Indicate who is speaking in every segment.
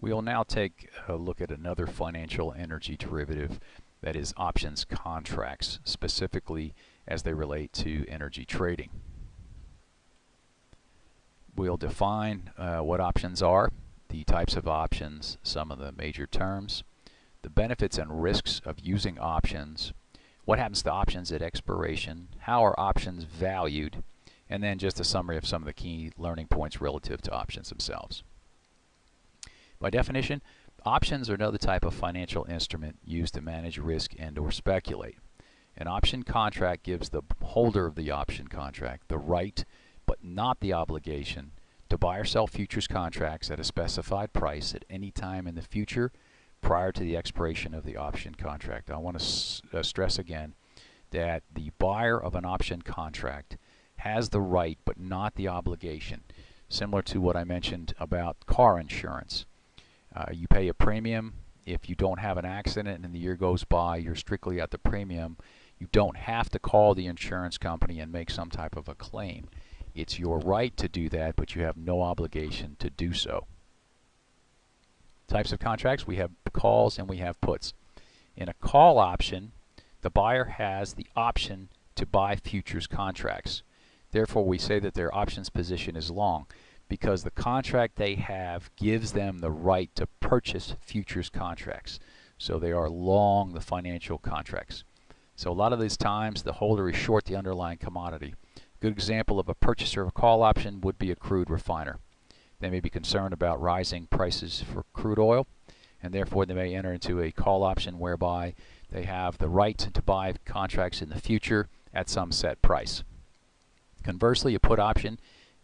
Speaker 1: We'll now take a look at another financial energy derivative that is options contracts, specifically as they relate to energy trading. We'll define uh, what options are, the types of options, some of the major terms, the benefits and risks of using options, what happens to options at expiration, how are options valued, and then just a summary of some of the key learning points relative to options themselves. By definition, options are another type of financial instrument used to manage risk and or speculate. An option contract gives the holder of the option contract the right, but not the obligation, to buy or sell futures contracts at a specified price at any time in the future prior to the expiration of the option contract. I want to uh, stress again that the buyer of an option contract has the right but not the obligation, similar to what I mentioned about car insurance. Uh, you pay a premium. If you don't have an accident and the year goes by, you're strictly at the premium. You don't have to call the insurance company and make some type of a claim. It's your right to do that, but you have no obligation to do so. Types of contracts, we have calls and we have puts. In a call option, the buyer has the option to buy futures contracts. Therefore, we say that their options position is long because the contract they have gives them the right to purchase futures contracts. So they are long the financial contracts. So a lot of these times the holder is short the underlying commodity. Good example of a purchaser of a call option would be a crude refiner. They may be concerned about rising prices for crude oil and therefore they may enter into a call option whereby they have the right to buy contracts in the future at some set price. Conversely, a put option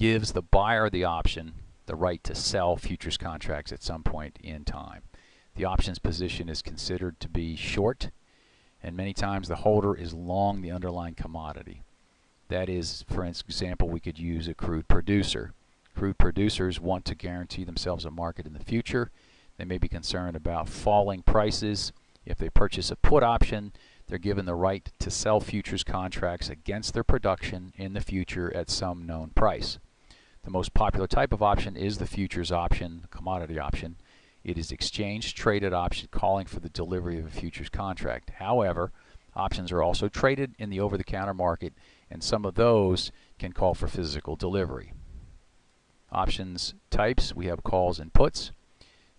Speaker 1: gives the buyer the option, the right to sell futures contracts at some point in time. The options position is considered to be short, and many times the holder is long the underlying commodity. That is, for example, we could use a crude producer. Crude producers want to guarantee themselves a market in the future. They may be concerned about falling prices. If they purchase a put option, they're given the right to sell futures contracts against their production in the future at some known price. The most popular type of option is the futures option, the commodity option. It is exchange traded option calling for the delivery of a futures contract. However, options are also traded in the over-the-counter market and some of those can call for physical delivery. Options types, we have calls and puts.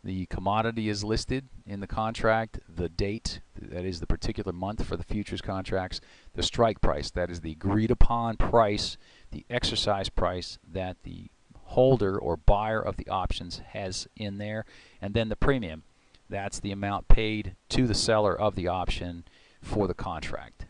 Speaker 1: The commodity is listed in the contract, the date, that is the particular month for the futures contracts, the strike price, that is the agreed upon price, the exercise price that the holder or buyer of the options has in there, and then the premium, that's the amount paid to the seller of the option for the contract.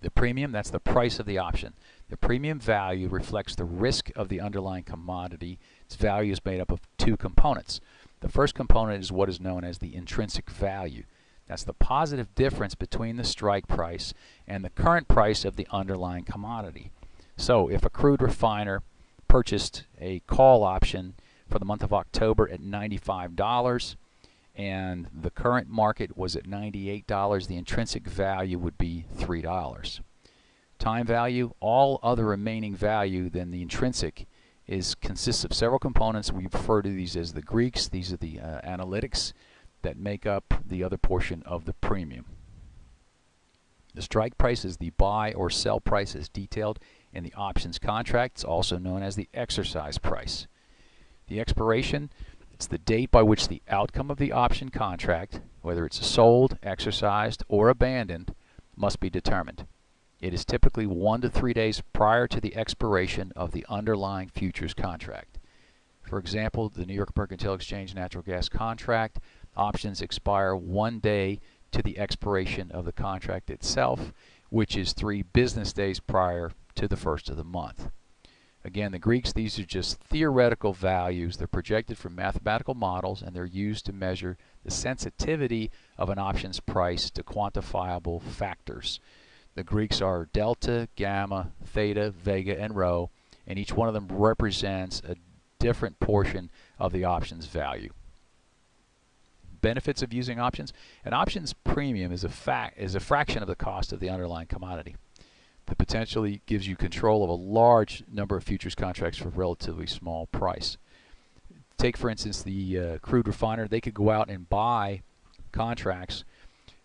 Speaker 1: The premium, that's the price of the option. The premium value reflects the risk of the underlying commodity. Its value is made up of two components. The first component is what is known as the intrinsic value. That's the positive difference between the strike price and the current price of the underlying commodity. So if a crude refiner purchased a call option for the month of October at $95 and the current market was at $98, the intrinsic value would be $3. Time value, all other remaining value than the intrinsic is consists of several components. We refer to these as the Greeks. These are the uh, analytics that make up the other portion of the premium. The strike price is the buy or sell price as detailed in the options contracts, also known as the exercise price. The expiration, it's the date by which the outcome of the option contract, whether it's sold, exercised, or abandoned, must be determined. It is typically one to three days prior to the expiration of the underlying futures contract. For example, the New York Mercantile Exchange natural gas contract options expire one day to the expiration of the contract itself, which is three business days prior to the first of the month. Again, the Greeks, these are just theoretical values. They're projected from mathematical models and they're used to measure the sensitivity of an options price to quantifiable factors. The Greeks are delta, gamma, theta, vega, and rho, and each one of them represents a different portion of the options value. Benefits of using options. An options premium is a, fact, is a fraction of the cost of the underlying commodity. That potentially gives you control of a large number of futures contracts for a relatively small price. take for instance the uh, crude refiner, they could go out and buy contracts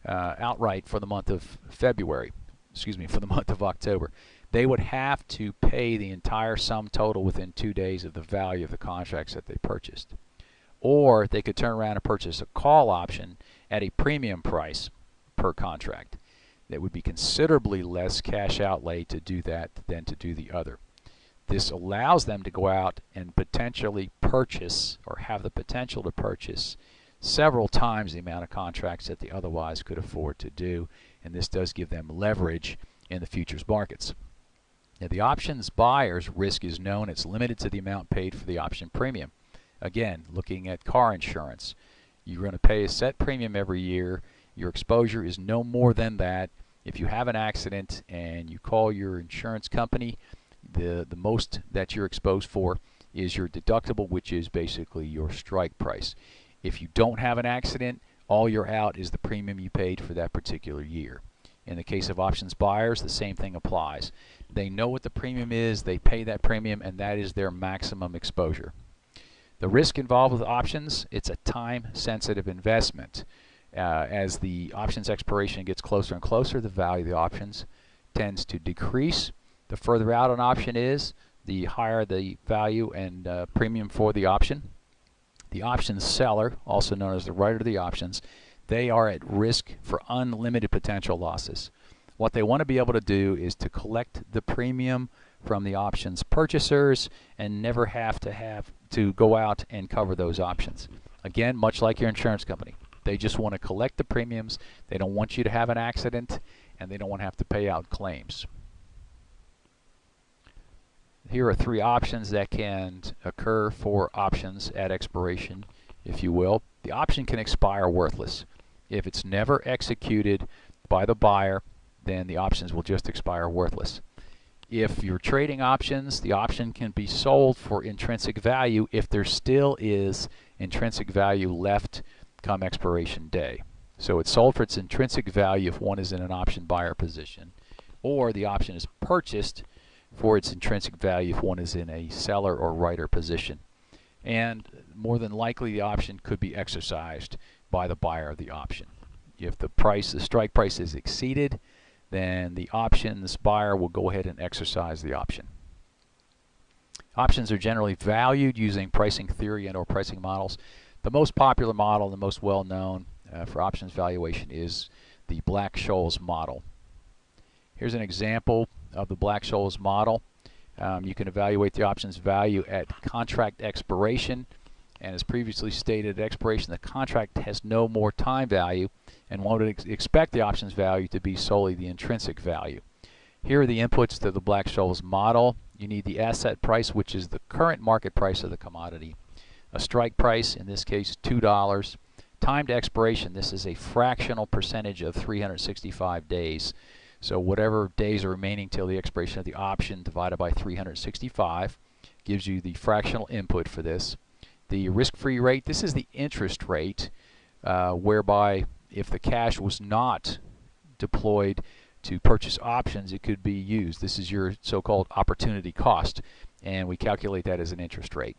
Speaker 1: uh, outright for the month of February, excuse me, for the month of October. They would have to pay the entire sum total within two days of the value of the contracts that they purchased. Or they could turn around and purchase a call option at a premium price per contract. That would be considerably less cash outlay to do that than to do the other. This allows them to go out and potentially purchase or have the potential to purchase several times the amount of contracts that they otherwise could afford to do and this does give them leverage in the futures markets. Now the options buyer's risk is known. It's limited to the amount paid for the option premium. Again, looking at car insurance, you're going to pay a set premium every year. Your exposure is no more than that. If you have an accident and you call your insurance company, the, the most that you're exposed for is your deductible, which is basically your strike price. If you don't have an accident, all you're out is the premium you paid for that particular year. In the case of options buyers, the same thing applies. They know what the premium is, they pay that premium, and that is their maximum exposure. The risk involved with options, it's a time-sensitive investment. Uh, as the options expiration gets closer and closer, the value of the options tends to decrease. The further out an option is, the higher the value and uh, premium for the option. The options seller, also known as the writer of the options, they are at risk for unlimited potential losses. What they want to be able to do is to collect the premium from the options purchasers and never have to have to go out and cover those options. Again, much like your insurance company. They just want to collect the premiums. They don't want you to have an accident and they don't want to have to pay out claims. Here are three options that can occur for options at expiration, if you will. The option can expire worthless. If it's never executed by the buyer, then the options will just expire worthless. If you're trading options, the option can be sold for intrinsic value if there still is intrinsic value left come expiration day. So it's sold for its intrinsic value if one is in an option buyer position, or the option is purchased for its intrinsic value if one is in a seller or writer position. And more than likely the option could be exercised by the buyer of the option. If the price, the strike price is exceeded, then the options buyer will go ahead and exercise the option. Options are generally valued using pricing theory and or pricing models. The most popular model, the most well known uh, for options valuation is the Black-Scholes model. Here's an example of the Black-Scholes model. Um, you can evaluate the options value at contract expiration. And as previously stated, at expiration, the contract has no more time value, and one would ex expect the options value to be solely the intrinsic value. Here are the inputs to the Black-Scholes model. You need the asset price, which is the current market price of the commodity. A strike price, in this case $2. Time to expiration, this is a fractional percentage of 365 days. So whatever days are remaining till the expiration of the option divided by 365 gives you the fractional input for this. The risk-free rate, this is the interest rate uh, whereby if the cash was not deployed to purchase options, it could be used. This is your so-called opportunity cost, and we calculate that as an interest rate.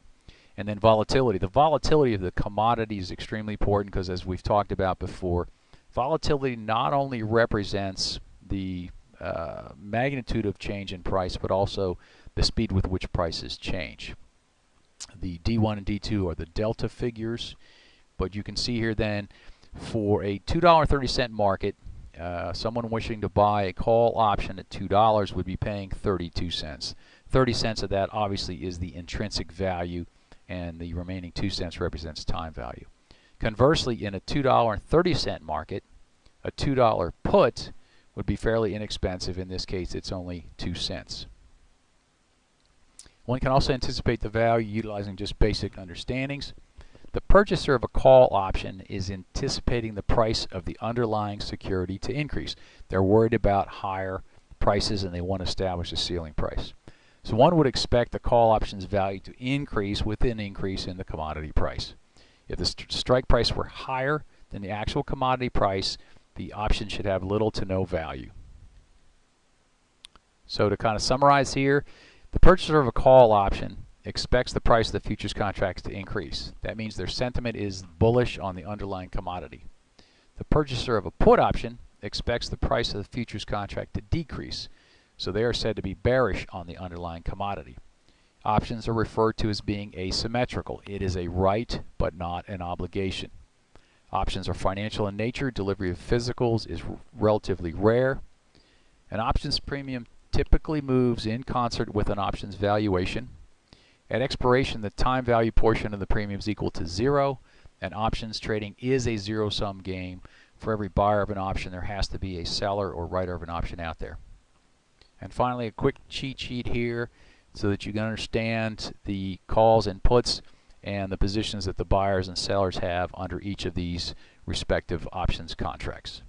Speaker 1: And then volatility. The volatility of the commodity is extremely important because as we've talked about before, volatility not only represents the uh, magnitude of change in price, but also the speed with which prices change. The D1 and D2 are the delta figures, but you can see here then for a $2.30 market, uh, someone wishing to buy a call option at $2 would be paying 32 cents. 30 cents of that obviously is the intrinsic value and the remaining 2 cents represents time value. Conversely, in a $2.30 market, a $2 put would be fairly inexpensive. In this case, it's only 2 cents. One can also anticipate the value utilizing just basic understandings. The purchaser of a call option is anticipating the price of the underlying security to increase. They're worried about higher prices and they want to establish a ceiling price. So one would expect the call option's value to increase with an increase in the commodity price. If the st strike price were higher than the actual commodity price, the option should have little to no value. So to kind of summarize here, the purchaser of a call option expects the price of the futures contracts to increase. That means their sentiment is bullish on the underlying commodity. The purchaser of a put option expects the price of the futures contract to decrease, so they are said to be bearish on the underlying commodity. Options are referred to as being asymmetrical. It is a right but not an obligation. Options are financial in nature. Delivery of physicals is relatively rare. An options premium typically moves in concert with an options valuation. At expiration, the time value portion of the premium is equal to zero, and options trading is a zero-sum game. For every buyer of an option, there has to be a seller or writer of an option out there. And finally, a quick cheat sheet here so that you can understand the calls and puts and the positions that the buyers and sellers have under each of these respective options contracts.